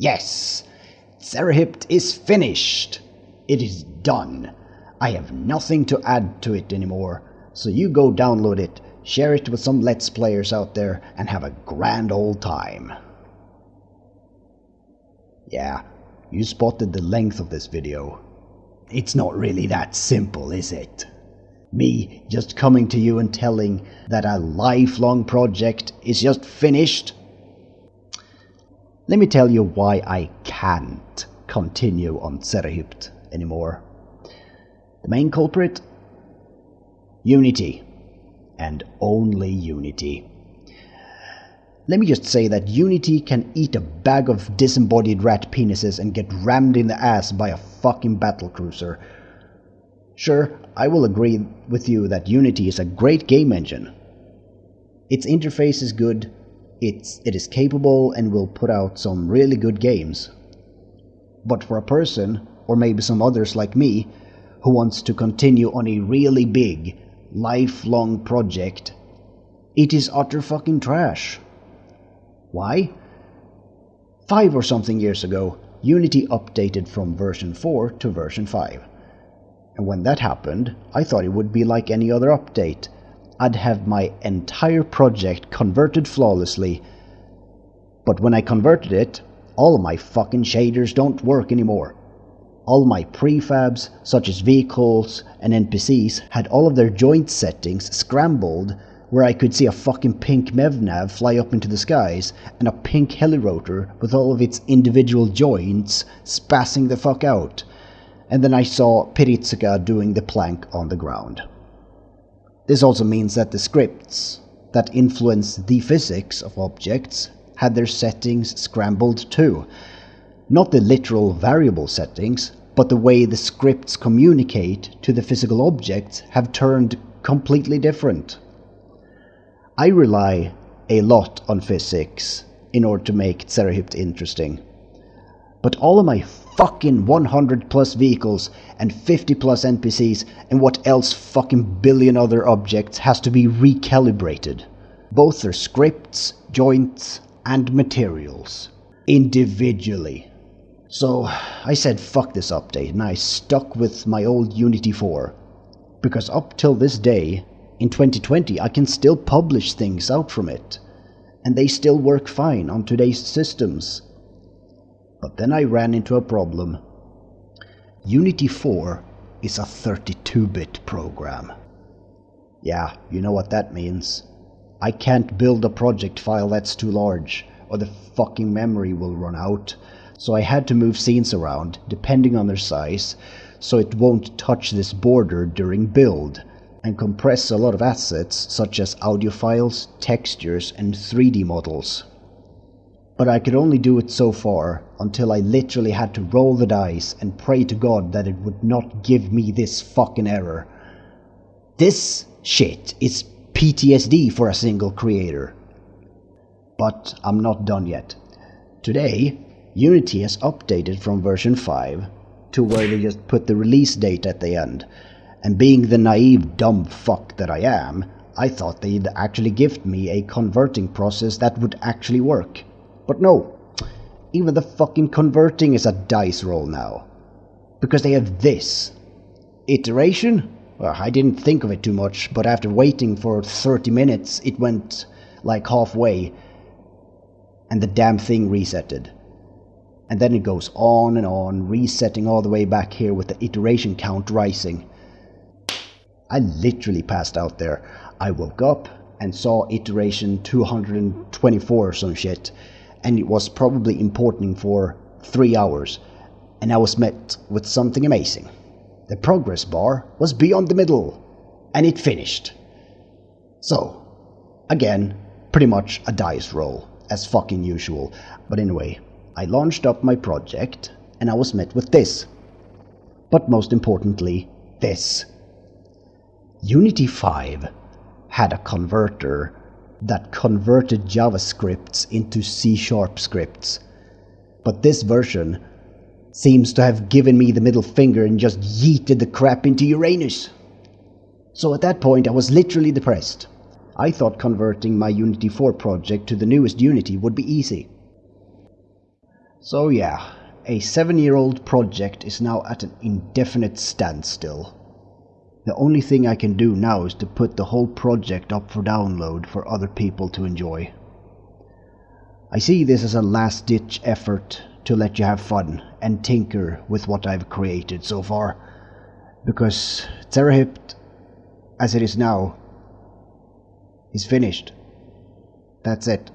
Yes, Zerahypt is finished. It is done. I have nothing to add to it anymore, so you go download it, share it with some Let's Players out there, and have a grand old time. Yeah, you spotted the length of this video. It's not really that simple, is it? Me just coming to you and telling that a lifelong project is just finished? Let me tell you why I can't continue on Zerahypt anymore. The main culprit? Unity. And only Unity. Let me just say that Unity can eat a bag of disembodied rat penises and get rammed in the ass by a fucking battlecruiser. Sure, I will agree with you that Unity is a great game engine. Its interface is good, it's, it is capable and will put out some really good games. But for a person, or maybe some others like me, who wants to continue on a really big, lifelong project, it is utter fucking trash. Why? Five or something years ago, Unity updated from version 4 to version 5. And when that happened, I thought it would be like any other update. I'd have my entire project converted flawlessly. But when I converted it, all of my fucking shaders don't work anymore. All my prefabs, such as vehicles and NPCs, had all of their joint settings scrambled where I could see a fucking pink MEVNAV fly up into the skies and a pink helirotor with all of its individual joints spassing the fuck out. And then I saw Piritsuka doing the plank on the ground. This also means that the scripts that influence the physics of objects had their settings scrambled too. Not the literal variable settings, but the way the scripts communicate to the physical objects have turned completely different. I rely a lot on physics in order to make Zerahypt interesting. But all of my fucking 100 plus vehicles and 50 plus NPCs and what else fucking billion other objects has to be recalibrated. Both their scripts, joints, and materials. Individually. So I said fuck this update and I stuck with my old Unity 4. Because up till this day, in 2020 I can still publish things out from it. And they still work fine on today's systems. But then I ran into a problem. Unity 4 is a 32-bit program. Yeah, you know what that means. I can't build a project file that's too large, or the fucking memory will run out. So I had to move scenes around, depending on their size, so it won't touch this border during build, and compress a lot of assets such as audio files, textures, and 3D models. But I could only do it so far, until I literally had to roll the dice and pray to God that it would not give me this fucking error. This shit is PTSD for a single creator. But I'm not done yet. Today, Unity has updated from version 5 to where they just put the release date at the end, and being the naive dumb fuck that I am, I thought they'd actually gift me a converting process that would actually work. But no, even the fucking converting is a dice roll now. Because they have this. Iteration? Well, I didn't think of it too much, but after waiting for 30 minutes, it went like halfway, and the damn thing resetted. And then it goes on and on, resetting all the way back here with the iteration count rising. I literally passed out there. I woke up and saw iteration 224 or some shit, and it was probably importing for three hours, and I was met with something amazing. The progress bar was beyond the middle, and it finished. So, again, pretty much a dice roll, as fucking usual. But anyway, I launched up my project, and I was met with this. But most importantly, this. Unity 5 had a converter that converted JavaScripts into C-sharp scripts. But this version seems to have given me the middle finger and just yeeted the crap into Uranus. So at that point I was literally depressed. I thought converting my Unity 4 project to the newest Unity would be easy. So yeah, a seven year old project is now at an indefinite standstill. The only thing I can do now is to put the whole project up for download for other people to enjoy. I see this as a last ditch effort to let you have fun and tinker with what I've created so far. Because Zerahypt, as it is now, is finished. That's it.